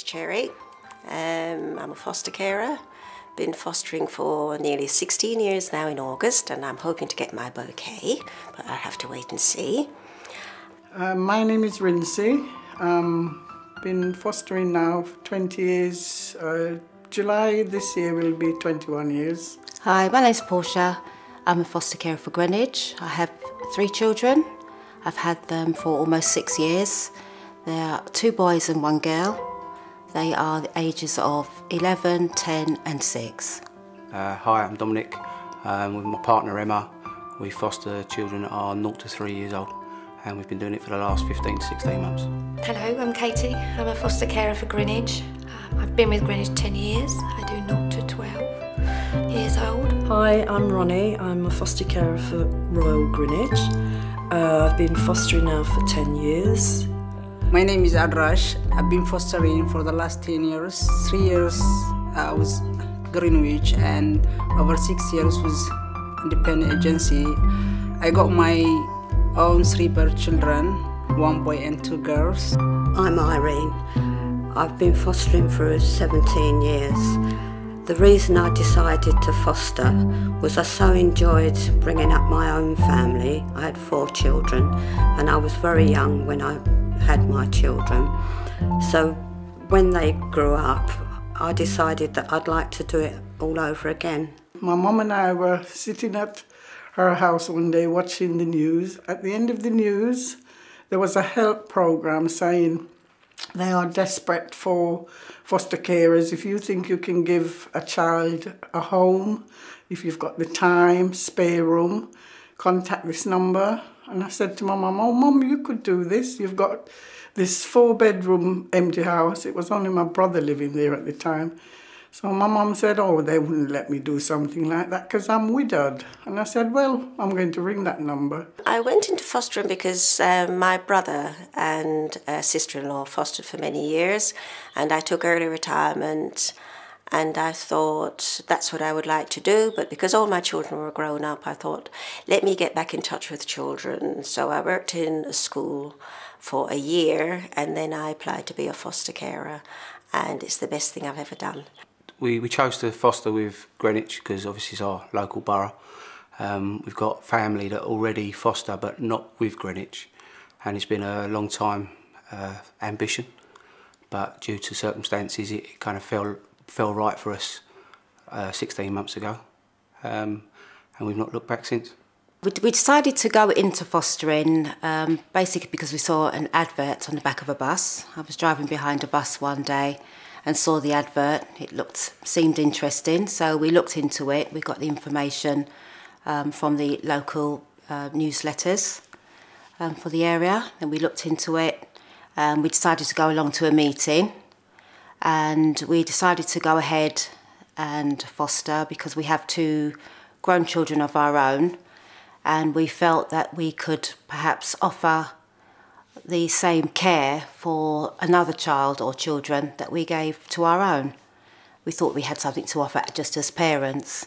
is Cherry. Um, I'm a foster carer. Been fostering for nearly 16 years now in August, and I'm hoping to get my bouquet, but I'll have to wait and see. Uh, my name is Rincy. Um, been fostering now for 20 years. Uh, July this year will be 21 years. Hi, my name's Portia. I'm a foster carer for Greenwich. I have three children. I've had them for almost six years. There are two boys and one girl. They are the ages of 11, 10 and 6. Uh, hi, I'm Dominic. Um, with my partner Emma, we foster children that are 0 to 3 years old and we've been doing it for the last 15 to 16 months. Hello, I'm Katie. I'm a foster carer for Greenwich. Um, I've been with Greenwich 10 years. I do 0 to 12 years old. Hi, I'm Ronnie. I'm a foster carer for Royal Greenwich. Uh, I've been fostering now for 10 years. My name is Adrash. I've been fostering for the last 10 years. Three years I was Greenwich and over six years was independent agency. I got my own three birth children, one boy and two girls. I'm Irene. I've been fostering for 17 years. The reason I decided to foster was I so enjoyed bringing up my own family. I had four children and I was very young when I had my children. So when they grew up, I decided that I'd like to do it all over again. My mum and I were sitting at her house one day watching the news. At the end of the news, there was a help program saying they are desperate for foster carers. If you think you can give a child a home, if you've got the time, spare room, contact this number. And I said to my mum, oh, mum, you could do this. You've got this four bedroom empty house. It was only my brother living there at the time. So my mum said, oh, they wouldn't let me do something like that because I'm widowed. And I said, well, I'm going to ring that number. I went into fostering because um, my brother and uh, sister-in-law fostered for many years and I took early retirement and I thought that's what I would like to do. But because all my children were grown up, I thought, let me get back in touch with children. So I worked in a school for a year and then I applied to be a foster carer and it's the best thing I've ever done we, we chose to foster with Greenwich because obviously it's our local borough. Um, we've got family that already foster but not with Greenwich and it's been a long time uh, ambition but due to circumstances it kind of fell, fell right for us uh, 16 months ago, um, and we've not looked back since. We, we decided to go into fostering um, basically because we saw an advert on the back of a bus. I was driving behind a bus one day and saw the advert. It looked seemed interesting, so we looked into it. We got the information um, from the local uh, newsletters um, for the area, and we looked into it. and we decided to go along to a meeting and we decided to go ahead and foster because we have two grown children of our own, and we felt that we could perhaps offer the same care for another child or children that we gave to our own. We thought we had something to offer just as parents.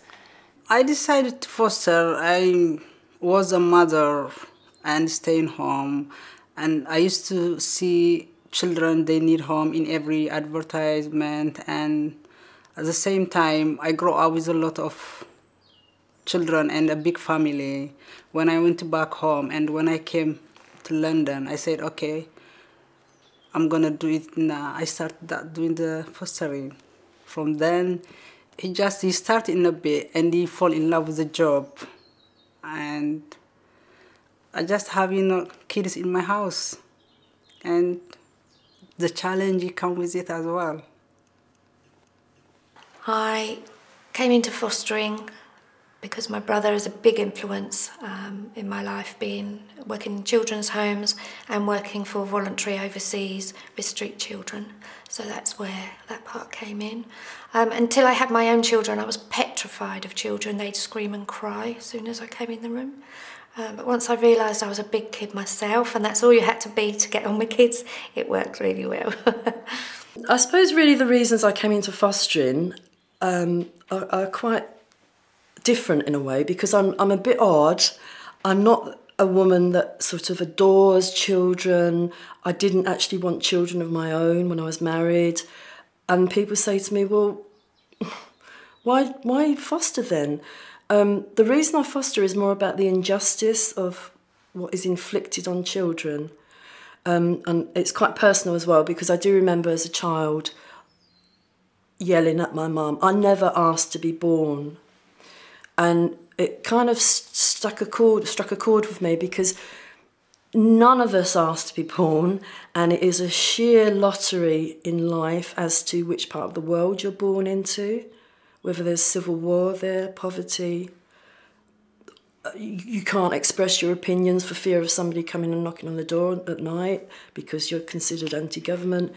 I decided to foster. I was a mother and staying home and I used to see children they need home in every advertisement and at the same time I grew up with a lot of children and a big family when I went back home and when I came to London, I said, okay, I'm gonna do it now. I started doing the fostering. From then, he just he started in a bit and he fall in love with the job, and I just have you uh, know kids in my house, and the challenge come with it as well. I came into fostering because my brother is a big influence um, in my life, being working in children's homes and working for voluntary overseas with street children. So that's where that part came in. Um, until I had my own children, I was petrified of children. They'd scream and cry as soon as I came in the room. Um, but once I realised I was a big kid myself, and that's all you had to be to get on with kids, it worked really well. I suppose really the reasons I came into fostering um, are, are quite different in a way because I'm, I'm a bit odd. I'm not a woman that sort of adores children. I didn't actually want children of my own when I was married. And people say to me, well, why, why foster then? Um, the reason I foster is more about the injustice of what is inflicted on children. Um, and it's quite personal as well because I do remember as a child yelling at my mum. I never asked to be born. And it kind of stuck a chord, struck a chord with me because none of us asked to be born, and it is a sheer lottery in life as to which part of the world you're born into, whether there's civil war there, poverty. Uh, you can't express your opinions for fear of somebody coming and knocking on the door at night because you're considered anti government.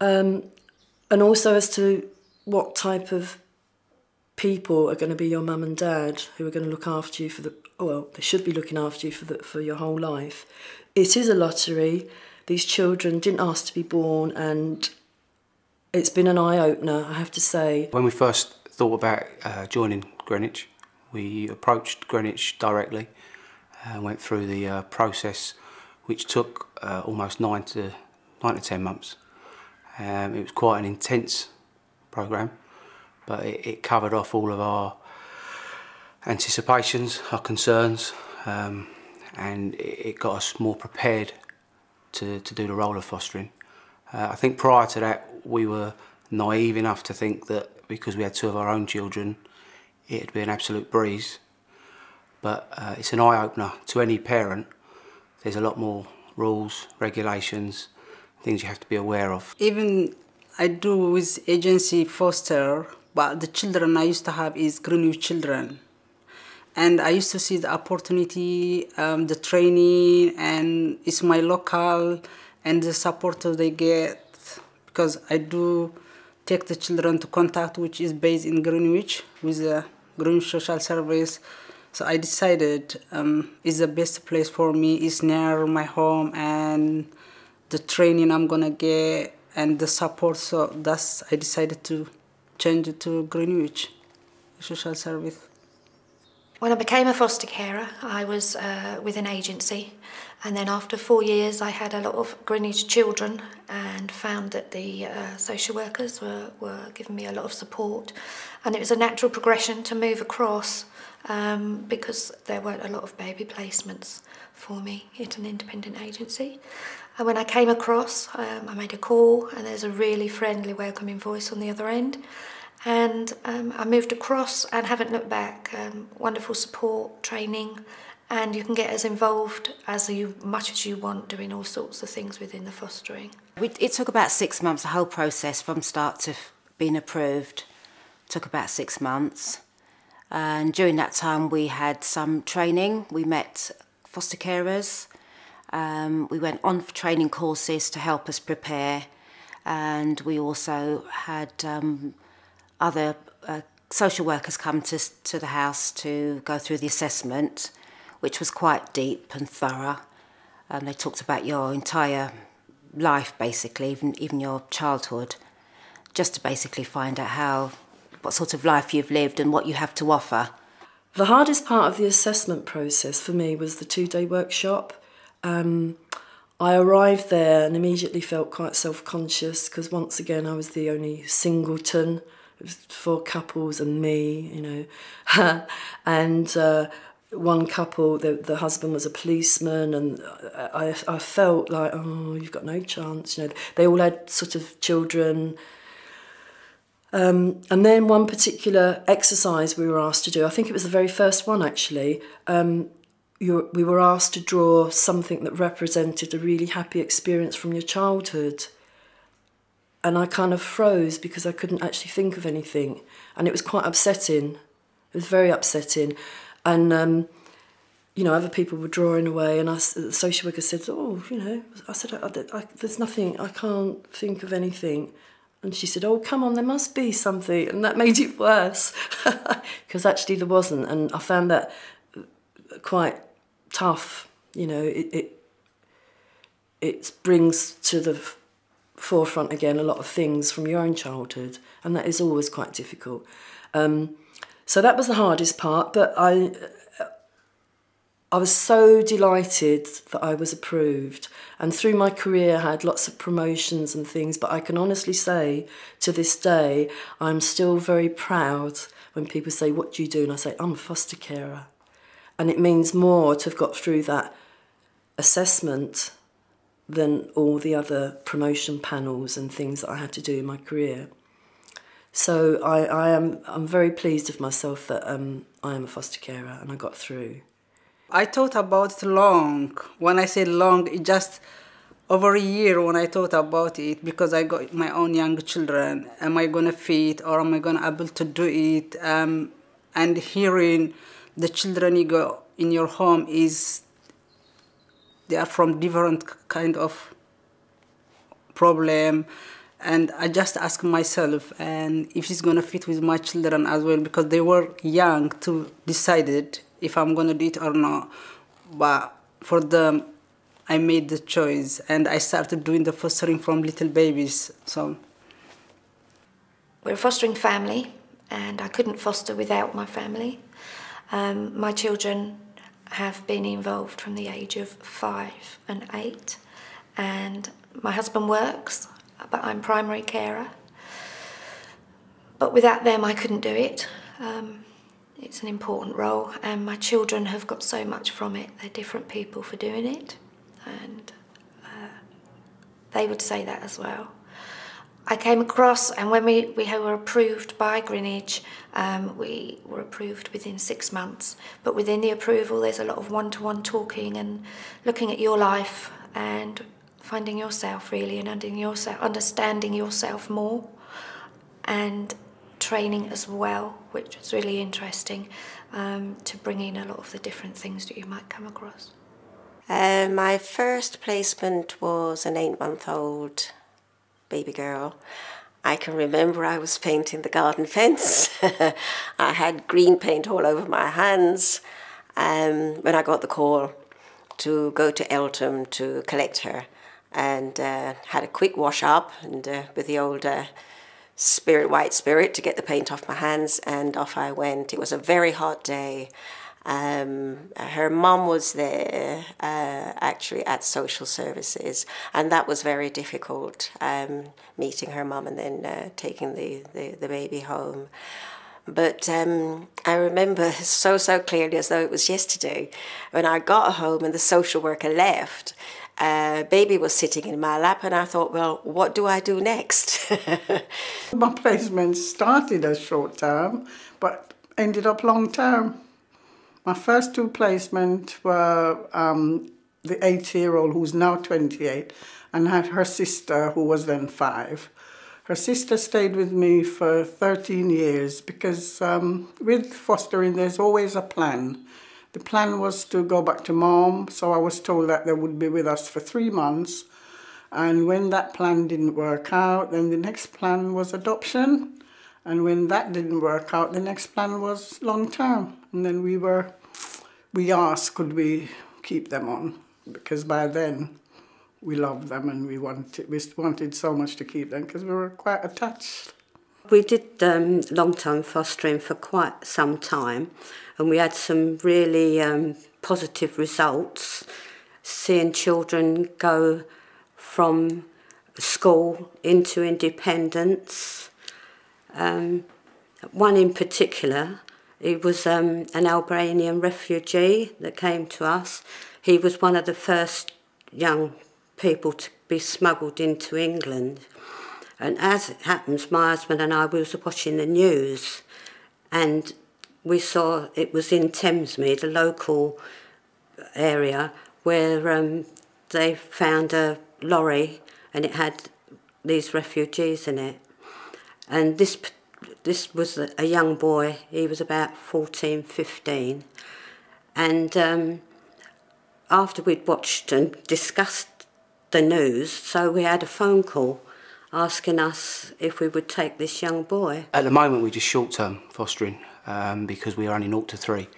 Um, and also as to what type of people are going to be your mum and dad who are going to look after you for the well they should be looking after you for the, for your whole life it is a lottery these children didn't ask to be born and it's been an eye opener i have to say when we first thought about uh, joining greenwich we approached greenwich directly and went through the uh, process which took uh, almost 9 to 9 to 10 months um, it was quite an intense program, but it, it covered off all of our anticipations, our concerns, um, and it, it got us more prepared to, to do the role of fostering. Uh, I think prior to that, we were naive enough to think that because we had two of our own children, it'd be an absolute breeze. But uh, it's an eye opener to any parent. There's a lot more rules, regulations, things you have to be aware of. Even I do with agency foster, but the children I used to have is Greenwich children. And I used to see the opportunity, um, the training, and it's my local and the support they get because I do take the children to contact, which is based in Greenwich with the Greenwich Social Service. So I decided um, is the best place for me. It's near my home and the training I'm gonna get and the support. So that's I decided to change it to Greenwich Social Service. When I became a foster carer, I was uh, with an agency, and then after four years, I had a lot of Greenwich children and found that the uh, social workers were, were giving me a lot of support, and it was a natural progression to move across um, because there weren't a lot of baby placements for me at an independent agency. And when I came across, um, I made a call, and there's a really friendly, welcoming voice on the other end. And um, I moved across and haven't looked back. Um, wonderful support, training, and you can get as involved as you much as you want doing all sorts of things within the fostering. It took about six months, the whole process from start to being approved took about six months. And during that time, we had some training. We met foster carers, um, we went on training courses to help us prepare, and we also had um, other uh, social workers come to, to the house to go through the assessment, which was quite deep and thorough. And they talked about your entire life, basically, even, even your childhood, just to basically find out how, what sort of life you've lived and what you have to offer. The hardest part of the assessment process for me was the two day workshop. Um, I arrived there and immediately felt quite self conscious because once again I was the only singleton. It was four couples and me, you know. and uh, one couple, the, the husband was a policeman, and I, I felt like, oh, you've got no chance. You know, they all had sort of children. Um, and then one particular exercise we were asked to do, I think it was the very first one actually, um, you, we were asked to draw something that represented a really happy experience from your childhood. And I kind of froze because I couldn't actually think of anything. And it was quite upsetting. It was very upsetting. And, um, you know, other people were drawing away, and I, the social worker said, "Oh, you know," I said, I, I, I, "There's nothing. I can't think of anything." And she said, "Oh, come on, there must be something," and that made it worse because actually there wasn't, and I found that uh, quite tough. You know, it it, it brings to the forefront again a lot of things from your own childhood, and that is always quite difficult. Um, so that was the hardest part, but I I was so delighted that I was approved. And through my career, I had lots of promotions and things. But I can honestly say to this day, I'm still very proud when people say, What do you do? And I say, I'm a foster carer. And it means more to have got through that assessment than all the other promotion panels and things that I had to do in my career. So I, I am I'm very pleased with myself that um, I am a foster carer and I got through. I thought about it long. When I say long, it just over a year when I thought about it because I got my own young children. Am I gonna feed or am I gonna able to do it? Um, and hearing the children you got in your home is they are from different kind of problem and I just ask myself and if it's gonna fit with my children as well because they were young to decide it if I'm gonna do it or not. But for them, I made the choice and I started doing the fostering from little babies. So we're a fostering family, and I couldn't foster without my family. Um, my children have been involved from the age of five and eight, and my husband works but I'm primary carer. But without them, I couldn't do it. Um, it's an important role, and my children have got so much from it. They're different people for doing it, and uh, they would say that as well. I came across, and when we, we were approved by Greenwich, um, we were approved within six months. But within the approval, there's a lot of one to one talking and looking at your life and finding yourself really and yourself, understanding yourself more and training as well, which was really interesting um, to bring in a lot of the different things that you might come across. Uh, my first placement was an eight month old baby girl. I can remember I was painting the garden fence. I had green paint all over my hands um, when I got the call to go to Eltham to collect her and uh, had a quick wash up and uh, with the old uh, spirit white spirit to get the paint off my hands and off I went. It was a very hot day. Um, her mum was there uh, actually at social services, and that was very difficult um, meeting her mum and then uh, taking the, the, the baby home. But um, I remember so, so clearly as though it was yesterday when I got home and the social worker left uh, baby was sitting in my lap, and I thought, well, what do I do next? my placement started as short term, but ended up long term. My first two placements were um, the eight year old, who's now 28, and had her sister, who was then five. Her sister stayed with me for 13 years because um, with fostering, there's always a plan. The plan was to go back to mom, so I was told that they would be with us for three months. And when that plan didn't work out, then the next plan was adoption. And when that didn't work out, the next plan was long term. And then we were, we asked, could we keep them on? Because by then we loved them and we wanted, we wanted so much to keep them because we were quite attached. We did um, long term fostering for quite some time and we had some really um, positive results seeing children go from school into independence. Um, one in particular, he was um, an Albanian refugee that came to us. He was one of the first young people to be smuggled into England. And as it happens, my husband and I we was watching the news and we saw it was in Thamesmead, a local area, where um, they found a lorry and it had these refugees in it. And this this was a young boy, he was about 14, 15. And um, after we'd watched and discussed the news, so we had a phone call asking us if we would take this young boy. At the moment, we're just short-term fostering um, because we are only 0 to 3.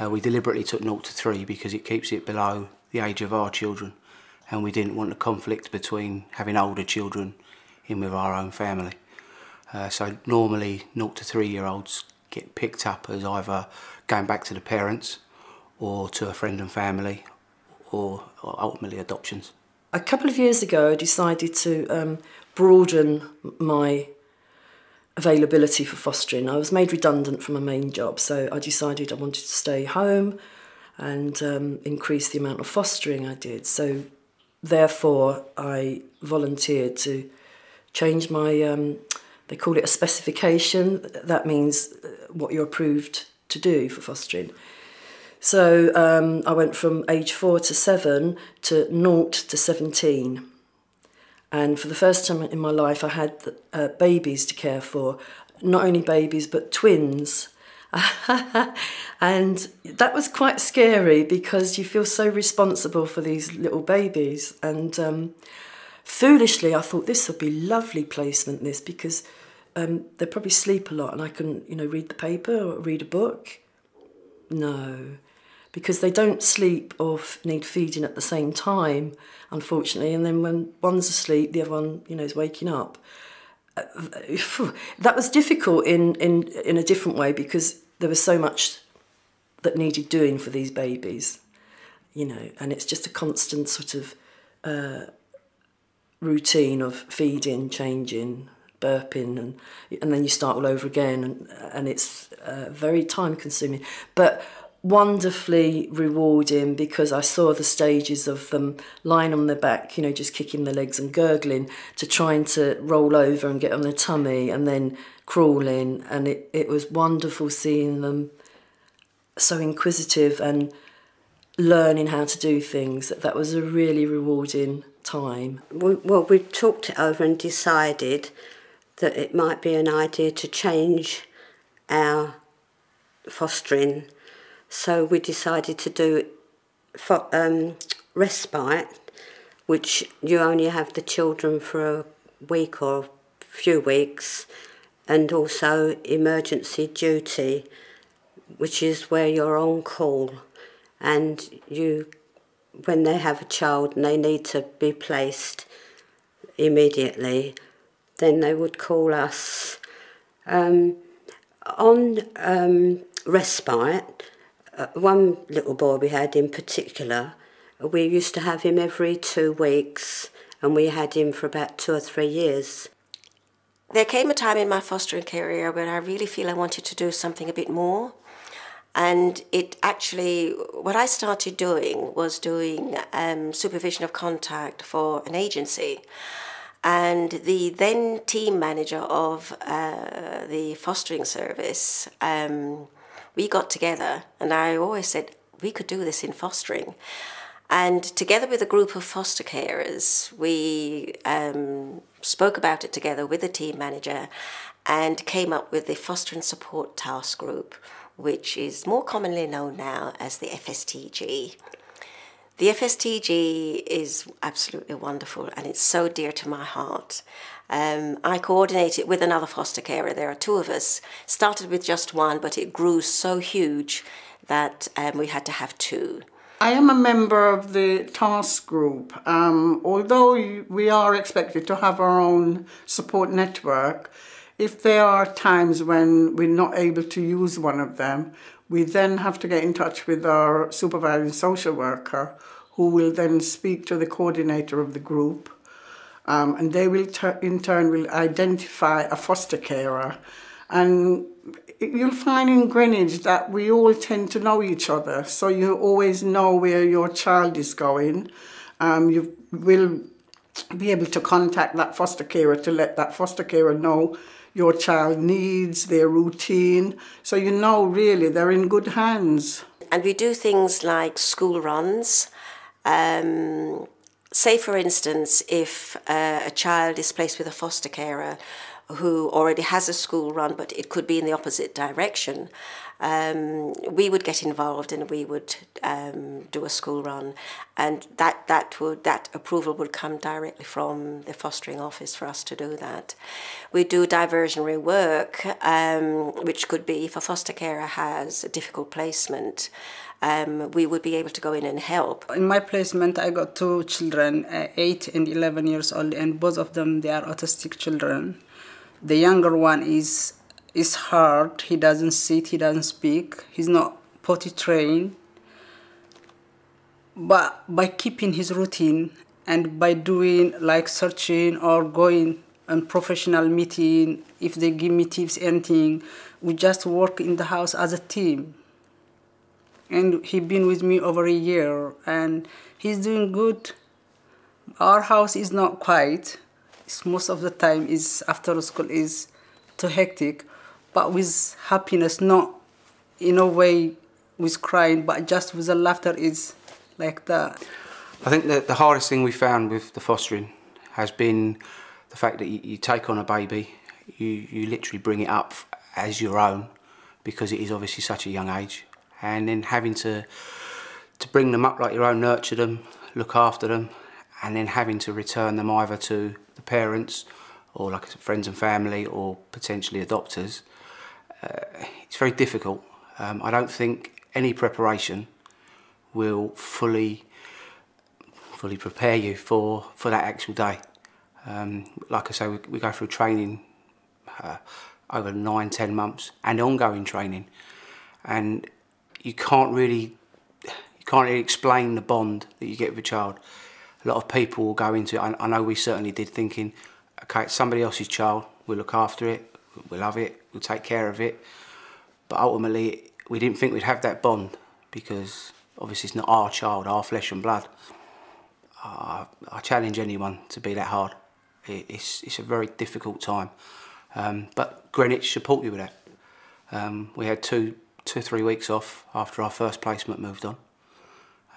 Uh, we deliberately took 0 to 3 because it keeps it below the age of our children and we didn't want a conflict between having older children in with our own family. Uh, so normally 0 to 3 year olds get picked up as either going back to the parents or to a friend and family or, or ultimately adoptions. A couple of years ago I decided to um, broaden my availability for fostering. I was made redundant from my main job, so I decided I wanted to stay home and um, increase the amount of fostering I did. So, therefore, I volunteered to change my, um, they call it a specification. That means uh, what you're approved to do for fostering. So um, I went from age four to seven to naught to 17. And for the first time in my life, I had uh, babies to care for. Not only babies, but twins. and that was quite scary because you feel so responsible for these little babies. And um, foolishly, I thought this would be lovely placement, this, because um, they probably sleep a lot and I can, you know, read the paper or read a book. No, because they don't sleep or need feeding at the same time, unfortunately. And then when one's asleep, the other one, you know, is waking up. That was difficult in, in, in a different way because there was so much that needed doing for these babies, you know, and it's just a constant sort of uh, routine of feeding, changing, burping, and and then you start all over again, and and it's uh, very time consuming. But wonderfully rewarding because I saw the stages of them lying on their back, you know, just kicking their legs and gurgling, to trying to roll over and get on their tummy and then crawling. And it, it was wonderful seeing them so inquisitive and learning how to do things. That was a really rewarding time. Well, we talked it over and decided that it might be an idea to change our fostering so we decided to do for, um, respite, which you only have the children for a week or a few weeks, and also emergency duty, which is where you're on call and you when they have a child and they need to be placed immediately, then they would call us. Um, on um, respite, uh, one little boy we had in particular, we used to have him every two weeks, and we had him for about two or three years. There came a time in my fostering career when I really feel I wanted to do something a bit more. And it actually, what I started doing was doing um, supervision of contact for an agency. And the then team manager of uh, the fostering service um, we got together and I always said we could do this in fostering. And together with a group of foster carers, we um, spoke about it together with the team manager and came up with the Foster and Support Task Group, which is more commonly known now as the FSTG. The FSTG is absolutely wonderful and it's so dear to my heart. Um, I coordinate it with another foster carer. There are two of us. Started with just one, but it grew so huge that um, we had to have two. I am a member of the task group. Um, although we are expected to have our own support network, if there are times when we're not able to use one of them, we then have to get in touch with our supervising social worker who will then speak to the coordinator of the group um, and they will in turn will identify a foster carer and you'll find in Greenwich that we all tend to know each other so you always know where your child is going um, you will be able to contact that foster carer to let that foster carer know your child needs, their routine. So you know really they're in good hands. And we do things like school runs. Um, say, for instance, if uh, a child is placed with a foster carer who already has a school run, but it could be in the opposite direction, um, we would get involved and we would um, do a school run, and that that would that approval would come directly from the fostering office for us to do that. We do diversionary work, um, which could be if a foster carer has a difficult placement. Um, we would be able to go in and help. In my placement, I got two children, uh, eight and 11 years old, and both of them, they are autistic children. The younger one is is hard. He doesn't sit. He doesn't speak. He's not potty trained. but by keeping his routine and by doing like searching or going on professional meeting if they give me tips anything we just work in the house as a team and he's been with me over a year and he's doing good. Our house is not quiet. It's most of the time is after school is too hectic but with happiness not in a way with crying but just with the laughter is like that. I think that the hardest thing we found with the fostering has been the fact that you, you take on a baby you, you literally bring it up as your own because it is obviously such a young age and then having to to bring them up like your own, nurture them, look after them, and then having to return them either to the parents or like friends and family or potentially adopters, uh, it's very difficult. Um, I don't think any preparation will fully fully prepare you for, for that actual day. Um, like I say, we, we go through training uh, over nine, ten months and ongoing training. And you can't really you can't really explain the bond that you get with a child. A lot of people will go into it. I, I know we certainly did, thinking, okay, it's somebody else's child. We'll look after it. We'll love it. We'll take care of it. But ultimately, we didn't think we'd have that bond because obviously it's not our child, our flesh and blood. Uh, I challenge anyone to be that hard. It, it's it's a very difficult time, um, but Greenwich support you with that. Um, we had two two or three weeks off after our first placement moved on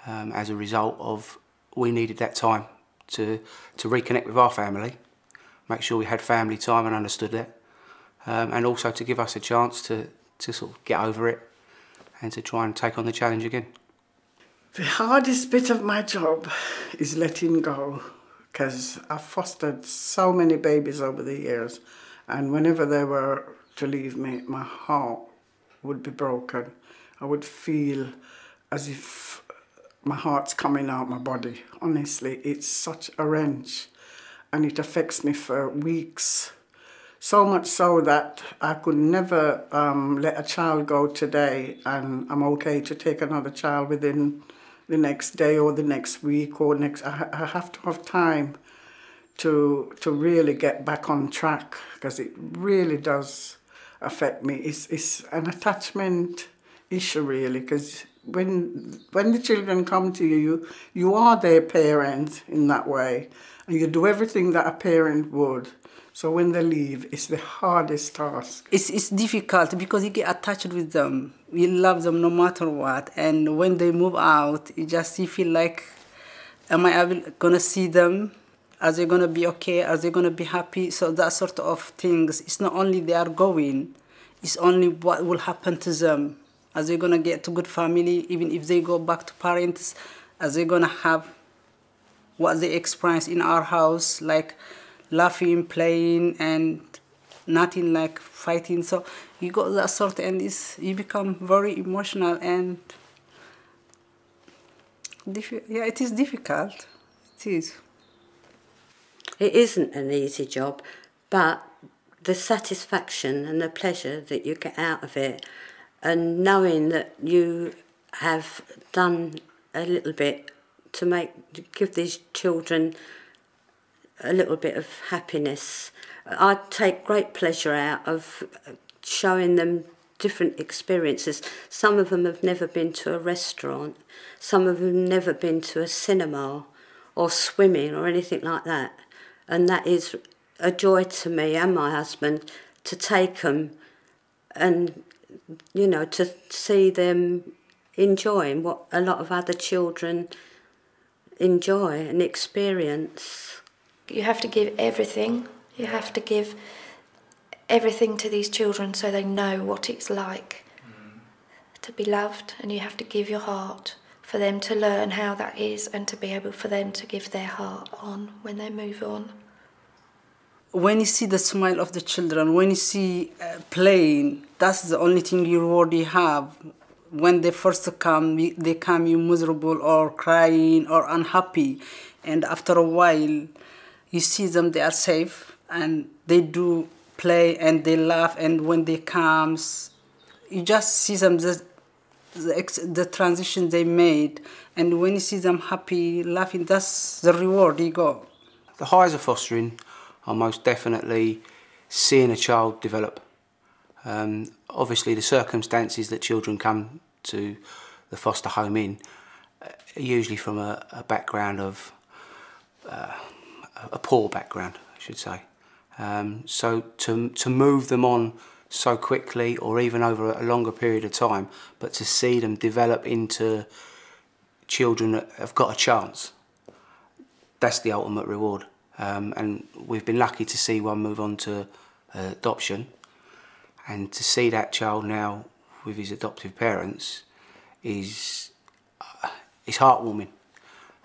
um, as a result of we needed that time to, to reconnect with our family, make sure we had family time and understood that, um, and also to give us a chance to, to sort of get over it and to try and take on the challenge again. The hardest bit of my job is letting go because I've fostered so many babies over the years, and whenever they were to leave me, my heart would be broken. I would feel as if my heart's coming out my body. Honestly, it's such a wrench and it affects me for weeks. So much so that I could never um, let a child go today and I'm okay to take another child within the next day or the next week or next. I, I have to have time to to really get back on track because it really does affect me. It's, it's an attachment issue really because when when the children come to you, you are their parent in that way, and you do everything that a parent would. So when they leave, it's the hardest task. It's it's difficult because you get attached with them. You love them no matter what, and when they move out, you just you feel like, am I ever gonna see them? Are they gonna be okay? Are they gonna be happy? So that sort of things. It's not only they are going, it's only what will happen to them. Are they gonna get to good family? Even if they go back to parents, are they gonna have what they experience in our house, like laughing, playing, and nothing like fighting. So you got that sort, and it's, you become very emotional and yeah, it is difficult. It is. It isn't an easy job, but the satisfaction and the pleasure that you get out of it, and knowing that you have done a little bit to make give these children a little bit of happiness. I take great pleasure out of showing them different experiences. Some of them have never been to a restaurant, some of them never been to a cinema or swimming or anything like that and that is a joy to me and my husband to take them and you know to see them enjoying what a lot of other children enjoy and experience. You have to give everything. You have to give everything to these children so they know what it's like mm. to be loved, and you have to give your heart for them to learn how that is and to be able for them to give their heart on when they move on. When you see the smile of the children, when you see uh, playing, that's the only thing you already have. When they first come, they come you miserable or crying or unhappy, and after a while, you see them they are safe and they do play and they laugh, and when they comes, you just see them just the, ex- the transition they made, and when you see them happy, laughing, that's the reward you got. The highs of fostering are most definitely seeing a child develop. Um, obviously, the circumstances that children come to the foster home in uh, are usually from a, a background of uh, a poor background, I should say. Um, so to to move them on so quickly, or even over a longer period of time, but to see them develop into children that have got a chance, that's the ultimate reward. Um, and we've been lucky to see one move on to uh, adoption, and to see that child now with his adoptive parents is uh, is heartwarming.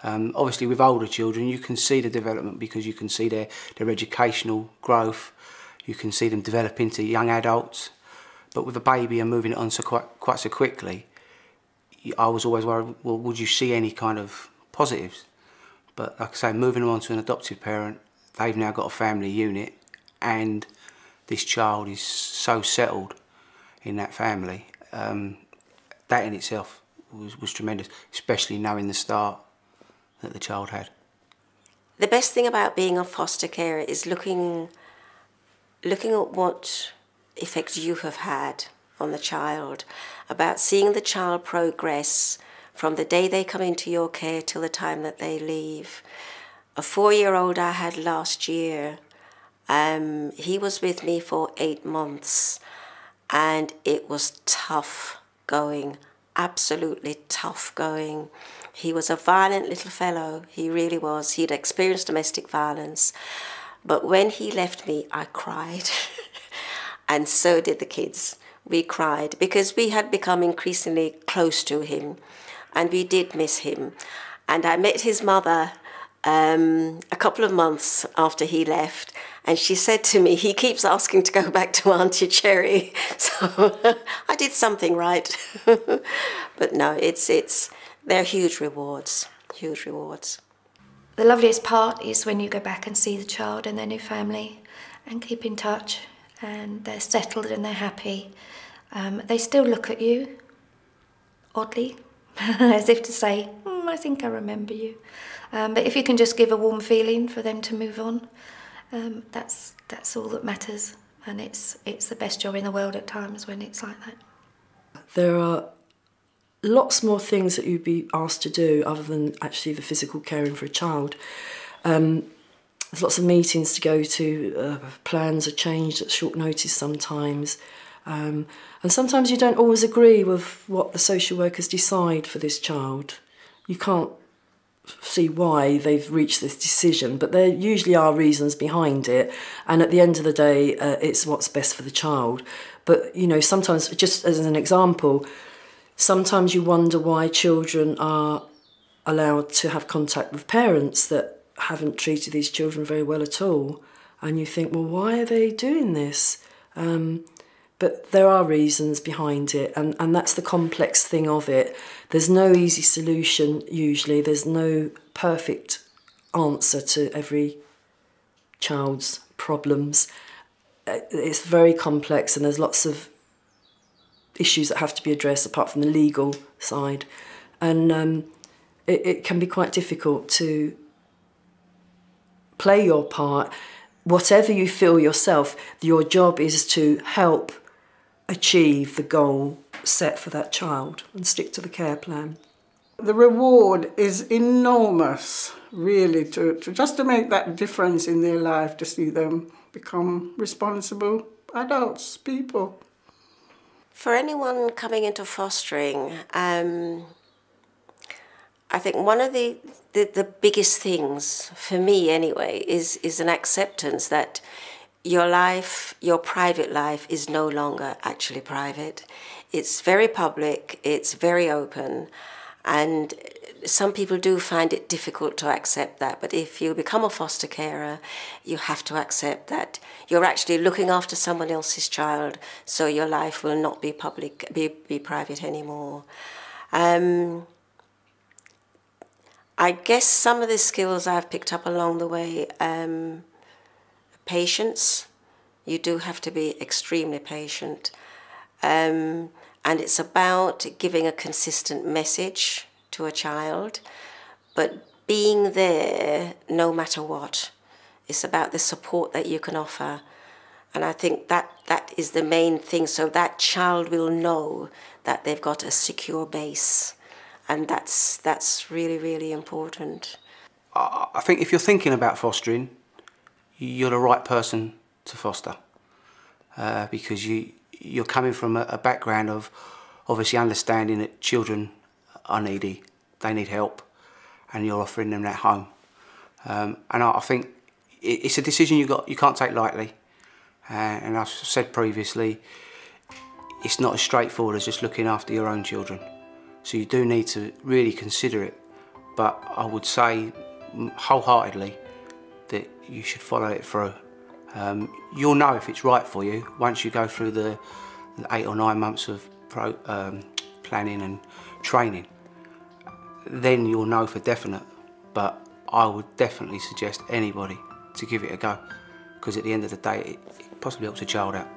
Um, obviously, with older children, you can see the development because you can see their, their educational growth, you can see them develop into young adults. But with a baby and moving it on so quite, quite so quickly, I was always worried, well, would you see any kind of positives? But like I say, moving them on to an adoptive parent, they've now got a family unit and this child is so settled in that family. Um, that in itself was, was tremendous, especially knowing the start that the child had. The best thing about being a foster carer is looking looking at what effect you have had on the child, about seeing the child progress from the day they come into your care till the time that they leave. A four year old I had last year, um, he was with me for eight months and it was tough going, absolutely tough going. He was a violent little fellow, he really was. He'd experienced domestic violence. But when he left me, I cried. and so did the kids. We cried because we had become increasingly close to him and we did miss him. And I met his mother um, a couple of months after he left, and she said to me, He keeps asking to go back to Auntie Cherry. So I did something right. but no, it's, it's, they're huge rewards, huge rewards. The loveliest part is when you go back and see the child and their new family and keep in touch and they're settled and they're happy. Um, they still look at you, oddly, as if to say, mm, I think I remember you. Um, but if you can just give a warm feeling for them to move on, um, that's, that's all that matters. And it's, it's the best job in the world at times when it's like that. There are lots more things that you'd be asked to do other than actually the physical caring for a child. Um, there's lots of meetings to go to, uh, plans are changed at short notice sometimes. Um, and sometimes you don't always agree with what the social workers decide for this child. You can't see why they've reached this decision, but there usually are reasons behind it. And at the end of the day, uh, it's what's best for the child. But, you know, sometimes, just as an example, sometimes you wonder why children are allowed to have contact with parents that haven't treated these children very well at all. And you think, well, why are they doing this? Um, but there are reasons behind it, and, and that's the complex thing of it. There's no easy solution usually, there's no perfect answer to every child's problems. Uh, it's very complex, and there's lots of issues that have to be addressed apart from the legal side. And um, it, it can be quite difficult to play your part. Whatever you feel yourself, your job is to help achieve the goal set for that child and stick to the care plan. The reward is enormous, really, to, to just to make that difference in their life, to see them become responsible adults, people. For anyone coming into fostering, um, I think one of the, the, the biggest things, for me anyway, is, is an acceptance that your life, your private life, is no longer actually private. It's very public, it's very open, and some people do find it difficult to accept that. But if you become a foster carer, you have to accept that you're actually looking after someone else's child, so your life will not be public, be, be private anymore. Um, I guess some of the skills I've picked up along the way. Um, patience. You do have to be extremely patient. Um, and it's about giving a consistent message to a child, but being there no matter what. It's about the support that you can offer. And I think that that is the main thing. So that child will know that they've got a secure base. And that's that's really, really important. I think if you're thinking about fostering, you're the right person to foster. Uh, because you you're coming from a, background of obviously understanding that children are needy, they need help, and you're offering them that home. Um, and I, I think it, it's a decision you got you can't take lightly. Uh, and I've said previously, it's not as straightforward as just looking after your own children. So you do need to really consider it. But I would say wholeheartedly that you should follow it through. Um, you'll know if it's right for you once you go through the, the eight or nine months of pro, um, planning and training. Then you'll know for definite. But I would definitely suggest anybody to give it a go because at the end of the day, it, it possibly helps a child out.